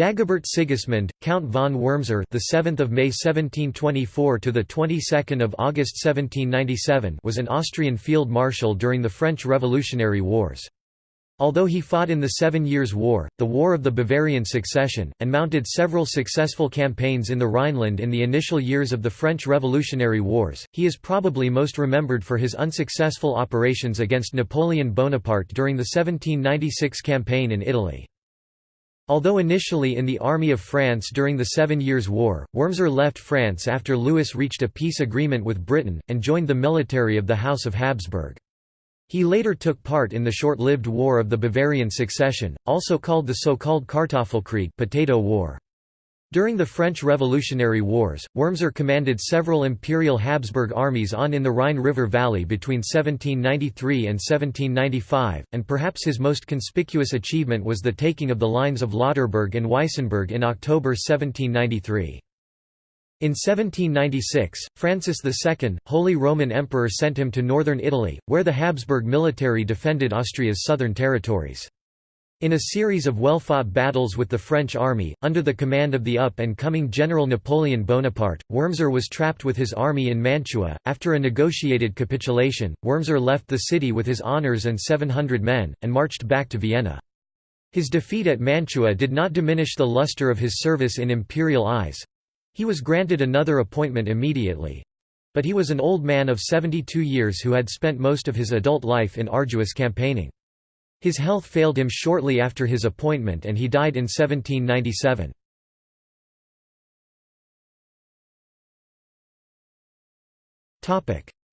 Dagobert Sigismund, Count von Wurmser, the 7th of May 1724 to the 22nd of August 1797, was an Austrian field marshal during the French Revolutionary Wars. Although he fought in the Seven Years' War, the War of the Bavarian Succession, and mounted several successful campaigns in the Rhineland in the initial years of the French Revolutionary Wars, he is probably most remembered for his unsuccessful operations against Napoleon Bonaparte during the 1796 campaign in Italy. Although initially in the Army of France during the Seven Years' War, Wurmser left France after Louis reached a peace agreement with Britain, and joined the military of the House of Habsburg. He later took part in the short-lived War of the Bavarian Succession, also called the so-called Kartoffelkrieg potato war. During the French Revolutionary Wars, Wurmser commanded several imperial Habsburg armies on in the Rhine River Valley between 1793 and 1795, and perhaps his most conspicuous achievement was the taking of the lines of Lauterburg and Weissenburg in October 1793. In 1796, Francis II, Holy Roman Emperor sent him to northern Italy, where the Habsburg military defended Austria's southern territories. In a series of well-fought battles with the French army, under the command of the up-and-coming General Napoleon Bonaparte, Wurmser was trapped with his army in Mantua. After a negotiated capitulation, Wurmser left the city with his honours and 700 men, and marched back to Vienna. His defeat at Mantua did not diminish the luster of his service in imperial eyes. He was granted another appointment immediately. But he was an old man of 72 years who had spent most of his adult life in arduous campaigning. His health failed him shortly after his appointment and he died in 1797.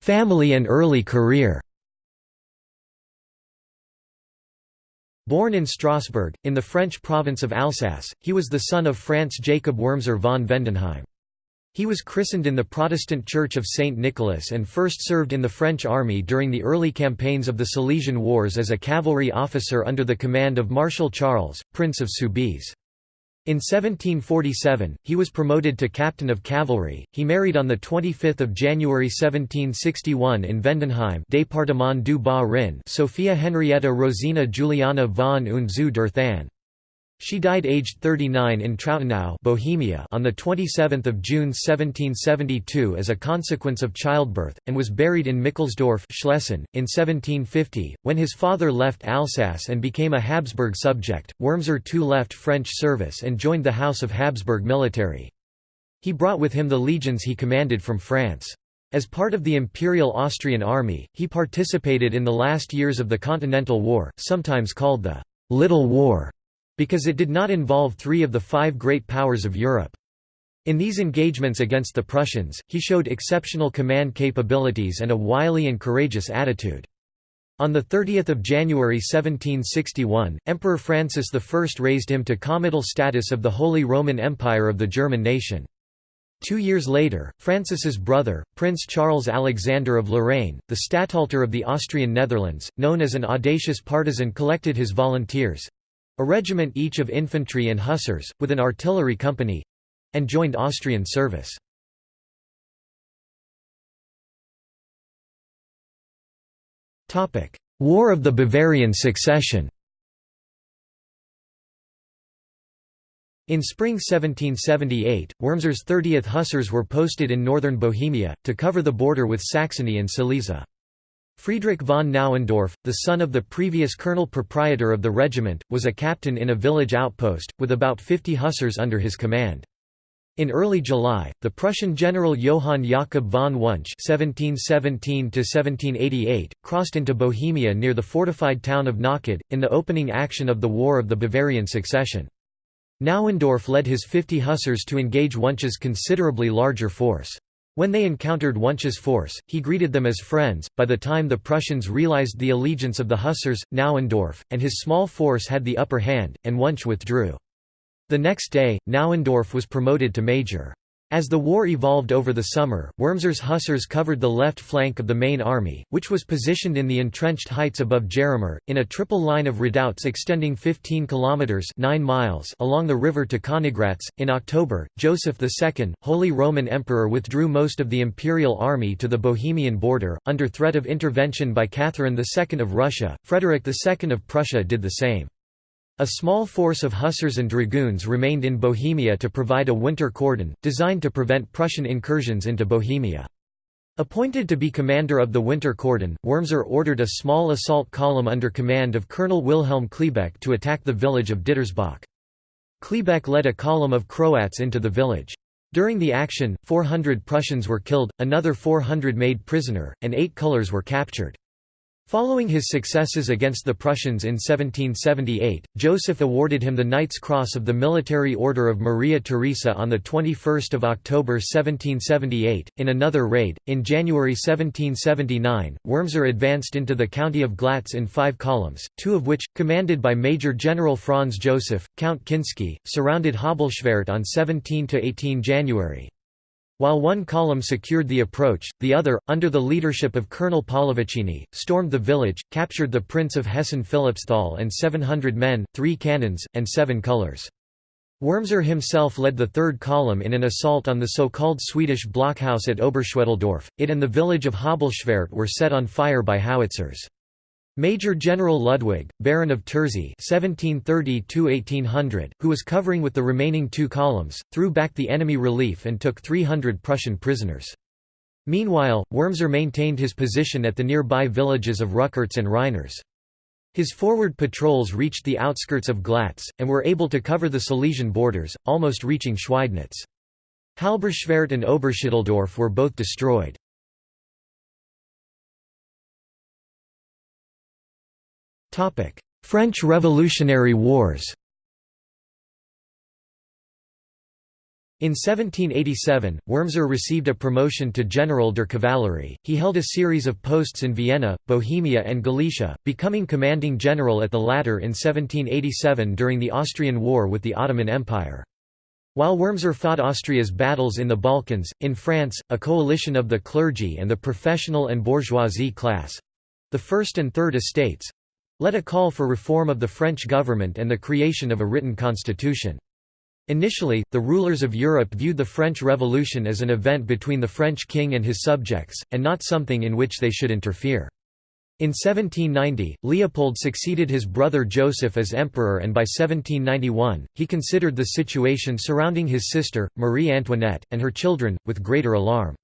Family and early career Born in Strasbourg, in the French province of Alsace, he was the son of Franz Jacob Wurmser von Vendenheim. He was christened in the Protestant Church of St. Nicholas and first served in the French army during the early campaigns of the Silesian Wars as a cavalry officer under the command of Marshal Charles, Prince of Soubise. In 1747, he was promoted to captain of cavalry. He married on the 25 January 1761 in Vendenheim Département du Bas-Rhin Sophia Henrietta Rosina Juliana von und zu der Thann. She died aged 39 in Trautenau Bohemia on 27 June 1772 as a consequence of childbirth, and was buried in Mickelsdorf Schlesien. .In 1750, when his father left Alsace and became a Habsburg subject, Wurmser too left French service and joined the House of Habsburg military. He brought with him the legions he commanded from France. As part of the Imperial Austrian Army, he participated in the last years of the Continental War, sometimes called the «Little War» because it did not involve three of the five great powers of Europe. In these engagements against the Prussians, he showed exceptional command capabilities and a wily and courageous attitude. On 30 January 1761, Emperor Francis I raised him to comital status of the Holy Roman Empire of the German nation. Two years later, Francis's brother, Prince Charles Alexander of Lorraine, the Statthalter of the Austrian Netherlands, known as an audacious partisan collected his volunteers, a regiment each of infantry and hussars, with an artillery company—and joined Austrian service. War of the Bavarian Succession In spring 1778, Wurmser's 30th Hussars were posted in northern Bohemia, to cover the border with Saxony and Silesia. Friedrich von Nauendorf, the son of the previous colonel-proprietor of the regiment, was a captain in a village outpost, with about 50 hussars under his command. In early July, the Prussian general Johann Jakob von Wunsch (1717–1788) crossed into Bohemia near the fortified town of Náchod, in the opening action of the War of the Bavarian Succession. Nauendorf led his 50 hussars to engage Wunsch's considerably larger force. When they encountered Wunsch's force, he greeted them as friends. By the time the Prussians realized the allegiance of the Hussars, Nauendorf, and his small force had the upper hand, and Wunsch withdrew. The next day, Nauendorf was promoted to major. As the war evolved over the summer, Wurmser's hussars covered the left flank of the main army, which was positioned in the entrenched heights above Jaromir, in a triple line of redoubts extending 15 kilometers (9 miles) along the river to Königgrätz. In October, Joseph II, Holy Roman Emperor, withdrew most of the imperial army to the Bohemian border under threat of intervention by Catherine II of Russia. Frederick II of Prussia did the same. A small force of hussars and dragoons remained in Bohemia to provide a winter cordon, designed to prevent Prussian incursions into Bohemia. Appointed to be commander of the winter cordon, Wurmser ordered a small assault column under command of Colonel Wilhelm Klebeck to attack the village of Dittersbach. Klebeck led a column of Croats into the village. During the action, 400 Prussians were killed, another 400 made prisoner, and eight colours were captured. Following his successes against the Prussians in 1778, Joseph awarded him the Knight's Cross of the Military Order of Maria Theresa on 21 October 1778. In another raid, in January 1779, Wurmser advanced into the county of Glatz in five columns, two of which, commanded by Major General Franz Joseph, Count Kinsky, surrounded Habelschwerdt on 17–18 January. While one column secured the approach, the other, under the leadership of Colonel Pallavicini, stormed the village, captured the Prince of Hessen Philippsthal and 700 men, three cannons, and seven colours. Wurmser himself led the third column in an assault on the so-called Swedish blockhouse at Oberschwedeldorf. It and the village of Habelschwerdt were set on fire by howitzers. Major General Ludwig, Baron of Terzi (1730–1800), who was covering with the remaining two columns, threw back the enemy relief and took 300 Prussian prisoners. Meanwhile, Wurmser maintained his position at the nearby villages of Ruckertz and Reinerz. His forward patrols reached the outskirts of Glatz, and were able to cover the Silesian borders, almost reaching Schweidnitz. Habelschwerdt and Oberschwedeldorf were both destroyed. French Revolutionary Wars In 1787, Wurmser received a promotion to General der Kavallerie. He held a series of posts in Vienna, Bohemia, and Galicia, becoming commanding general at the latter in 1787 during the Austrian War with the Ottoman Empire. While Wurmser fought Austria's battles in the Balkans, in France, a coalition of the clergy and the professional and bourgeoisie class the First and Third Estates led a call for reform of the French government and the creation of a written constitution. Initially, the rulers of Europe viewed the French Revolution as an event between the French king and his subjects, and not something in which they should interfere. In 1790, Leopold succeeded his brother Joseph as emperor and by 1791, he considered the situation surrounding his sister, Marie Antoinette, and her children, with greater alarm.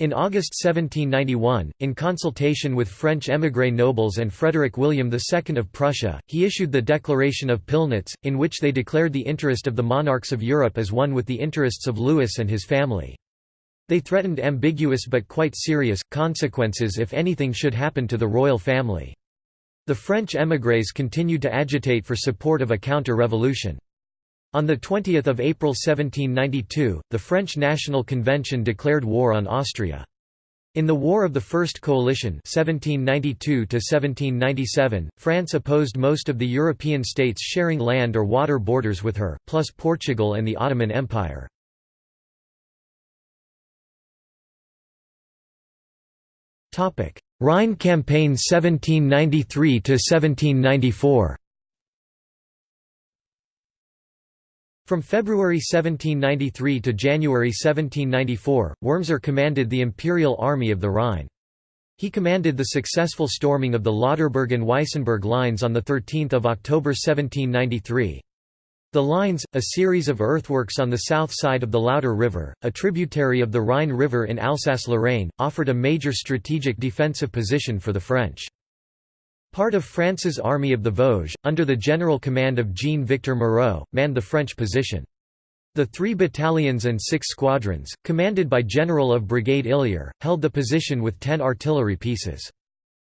In August 1791, in consultation with French émigré nobles and Frederick William II of Prussia, he issued the Declaration of Pillnitz, in which they declared the interest of the monarchs of Europe as one with the interests of Louis and his family. They threatened ambiguous but quite serious, consequences if anything should happen to the royal family. The French émigrés continued to agitate for support of a counter-revolution. On 20 April 1792, the French National Convention declared war on Austria. In the War of the First Coalition 1792 France opposed most of the European states sharing land or water borders with her, plus Portugal and the Ottoman Empire. Rhine Campaign 1793–1794 From February 1793 to January 1794, Wurmser commanded the Imperial Army of the Rhine. He commanded the successful storming of the Lauterburg and Weissenberg lines on 13 October 1793. The lines, a series of earthworks on the south side of the Lauter River, a tributary of the Rhine River in Alsace-Lorraine, offered a major strategic defensive position for the French. Part of France's Army of the Vosges, under the general command of Jean-Victor Moreau, manned the French position. The three battalions and six squadrons, commanded by General of Brigade Illier, held the position with ten artillery pieces.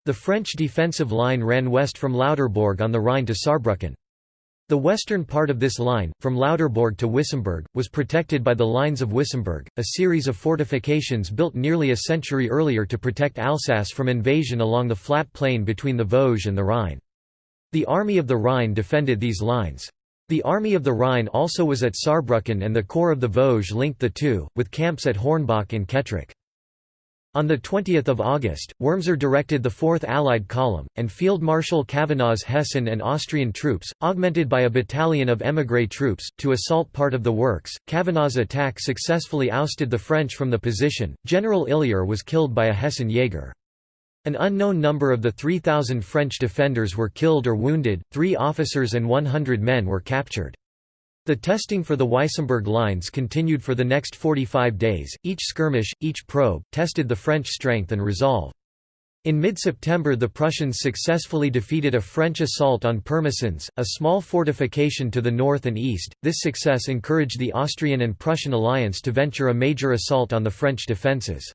The French defensive line ran west from Lauterbourg on the Rhine to Saarbrücken. The western part of this line, from Lauterbourg to Wissembourg, was protected by the Lines of Wissembourg, a series of fortifications built nearly a century earlier to protect Alsace from invasion along the flat plain between the Vosges and the Rhine. The Army of the Rhine defended these lines. The Army of the Rhine also was at Saarbrücken and the Corps of the Vosges linked the two, with camps at Hornbach and Kettrich. On 20 August, Wurmser directed the 4th Allied Column, and Field Marshal Kavanagh's Hessian and Austrian troops, augmented by a battalion of émigré troops, to assault part of the works. Kavanagh's attack successfully ousted the French from the position. General Illier was killed by a Hessian Jaeger. An unknown number of the 3,000 French defenders were killed or wounded, three officers and 100 men were captured. The testing for the Weissenberg lines continued for the next 45 days, each skirmish, each probe, tested the French strength and resolve. In mid-September the Prussians successfully defeated a French assault on Pirmasens, a small fortification to the north and east. This success encouraged the Austrian and Prussian alliance to venture a major assault on the French defences.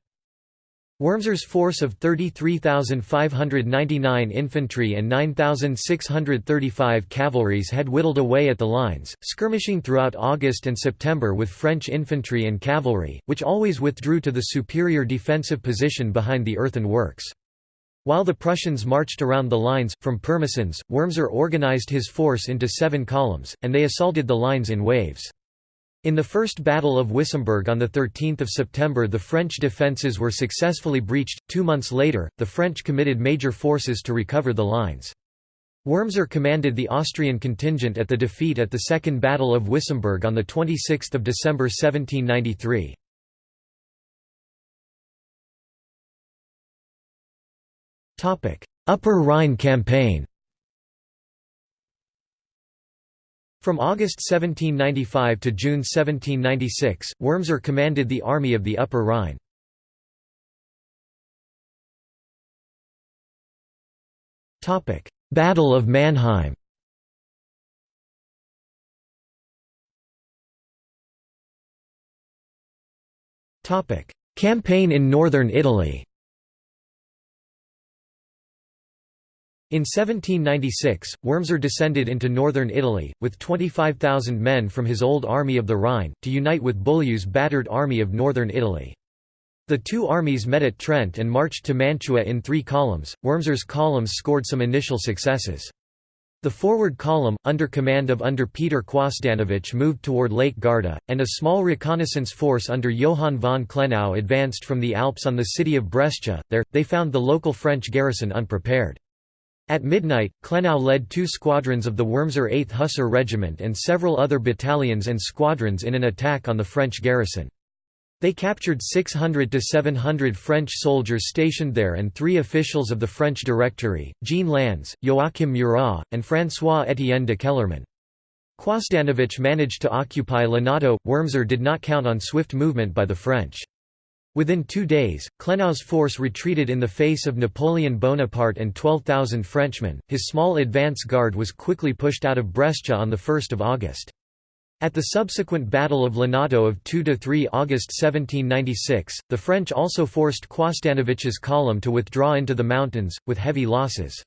Wurmser's force of 33,599 infantry and 9,635 cavalries had whittled away at the lines, skirmishing throughout August and September with French infantry and cavalry, which always withdrew to the superior defensive position behind the earthen works. While the Prussians marched around the lines, from Pirmasens, Wurmser organized his force into seven columns, and they assaulted the lines in waves. In the First Battle of Wissembourg on 13 September the French defences were successfully breached. Two months later, the French committed major forces to recover the lines. Wurmser commanded the Austrian contingent at the defeat at the Second Battle of Wissembourg on 26 December 1793. Upper Rhine campaign From August 1795 to June 1796, Wurmser commanded the Army of the Upper Rhine. Battle of Mannheim Campaign in northern Italy In 1796, Wurmser descended into northern Italy, with 25,000 men from his old Army of the Rhine, to unite with Beaulieu's battered Army of northern Italy. The two armies met at Trent and marched to Mantua in three columns. Wurmser's columns scored some initial successes. The forward column, under command of under Peter Quosdanovich moved toward Lake Garda, and a small reconnaissance force under Johann von Klenau advanced from the Alps on the city of Brescia. There, they found the local French garrison unprepared. At midnight, Klenau led two squadrons of the Wurmser 8th Hussar Regiment and several other battalions and squadrons in an attack on the French garrison. They captured 600 to 700 French soldiers stationed there and three officials of the French Directory, Jean Lannes, Joachim Murat, and François-Étienne de Kellermann. Quosdanovich managed to occupy Lonato. Wurmser did not count on swift movement by the French. Within two days, Klenau's force retreated in the face of Napoleon Bonaparte and 12,000 Frenchmen. His small advance guard was quickly pushed out of Brescia on 1 August. At the subsequent Battle of Lonato of 2–3 August 1796, the French also forced Quosdanovich's column to withdraw into the mountains, with heavy losses.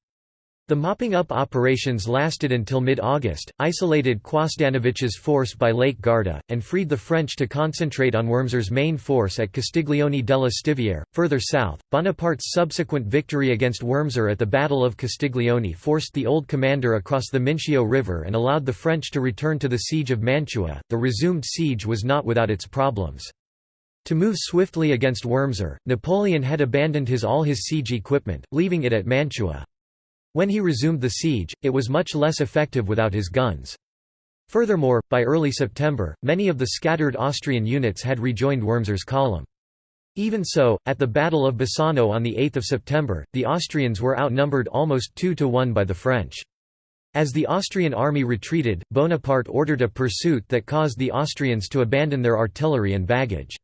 The mopping-up operations lasted until mid-August, isolated Quosdanovich's force by Lake Garda, and freed the French to concentrate on Wurmser's main force at Castiglione della Stiviere. Further south, Bonaparte's subsequent victory against Wurmser at the Battle of Castiglione forced the old commander across the Mincio River and allowed the French to return to the siege of Mantua. The resumed siege was not without its problems. To move swiftly against Wurmser, Napoleon had abandoned his all his siege equipment, leaving it at Mantua. When he resumed the siege, it was much less effective without his guns. Furthermore, by early September, many of the scattered Austrian units had rejoined Wurmser's column. Even so, at the Battle of Bassano on 8 September, the Austrians were outnumbered almost two to one by the French. As the Austrian army retreated, Bonaparte ordered a pursuit that caused the Austrians to abandon their artillery and baggage.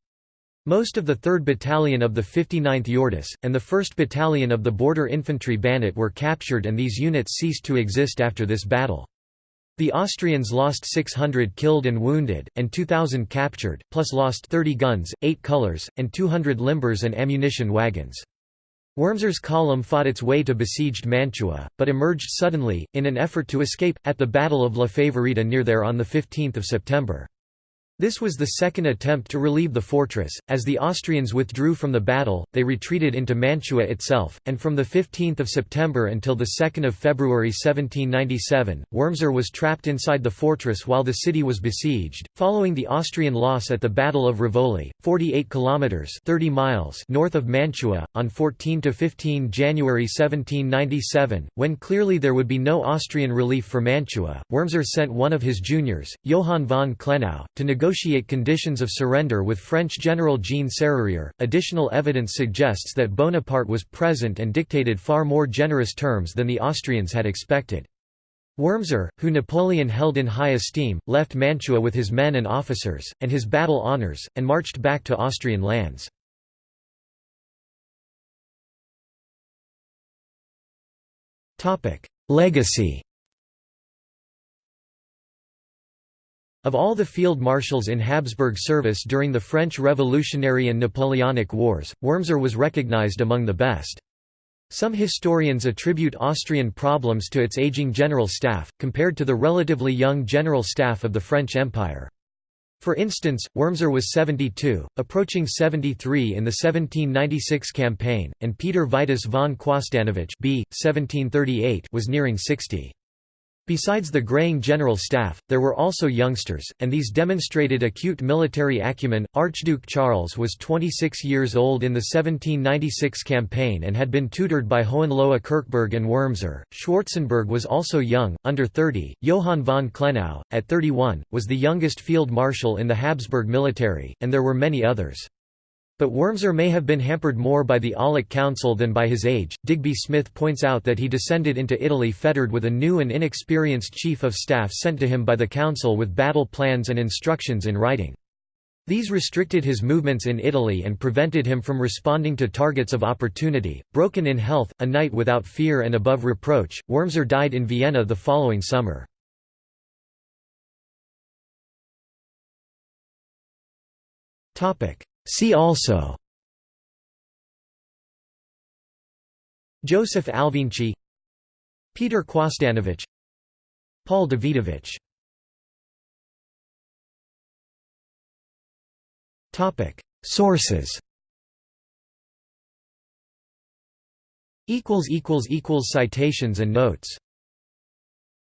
Most of the 3rd Battalion of the 59th Jordis, and the 1st Battalion of the Border Infantry Banat were captured and these units ceased to exist after this battle. The Austrians lost 600 killed and wounded, and 2,000 captured, plus lost 30 guns, 8 colours, and 200 limbers and ammunition wagons. Wurmser's column fought its way to besieged Mantua, but emerged suddenly, in an effort to escape, at the Battle of La Favorita near there on 15 September. This was the second attempt to relieve the fortress. As the Austrians withdrew from the battle, they retreated into Mantua itself, and from 15 September until 2 February 1797, Wurmser was trapped inside the fortress while the city was besieged. Following the Austrian loss at the Battle of Rivoli, 48 kilometers (30 miles) north of Mantua, on 14 to 15 January 1797, when clearly there would be no Austrian relief for Mantua, Wurmser sent one of his juniors, Johann von Klenau, to negotiate negotiate conditions of surrender with French General Jean Sérurier. Additional evidence suggests that Bonaparte was present and dictated far more generous terms than the Austrians had expected. Wurmser, who Napoleon held in high esteem, left Mantua with his men and officers, and his battle honours, and marched back to Austrian lands. Legacy Of all the field marshals in Habsburg service during the French Revolutionary and Napoleonic Wars, Wurmser was recognized among the best. Some historians attribute Austrian problems to its aging general staff, compared to the relatively young general staff of the French Empire. For instance, Wurmser was 72, approaching 73 in the 1796 campaign, and Peter Vitus von Quosdanovich b. 1738 was nearing 60. Besides the graying general staff, there were also youngsters, and these demonstrated acute military acumen. Archduke Charles was 26 years old in the 1796 campaign and had been tutored by Hohenlohe Kirchberg and Wurmser. Schwarzenberg was also young, under 30. Johann von Klenau, at 31, was the youngest field marshal in the Habsburg military, and there were many others. But Wurmser may have been hampered more by the Aulic Council than by his age. Digby Smith points out that he descended into Italy fettered with a new and inexperienced chief of staff sent to him by the council with battle plans and instructions in writing. These restricted his movements in Italy and prevented him from responding to targets of opportunity. Broken in health, a knight without fear and above reproach, Wurmser died in Vienna the following summer. Topic: See also Joseph Alvinczi Peter Quosdanovich Paul Davidovich. Topic. Sources Equals equals equals Citations and notes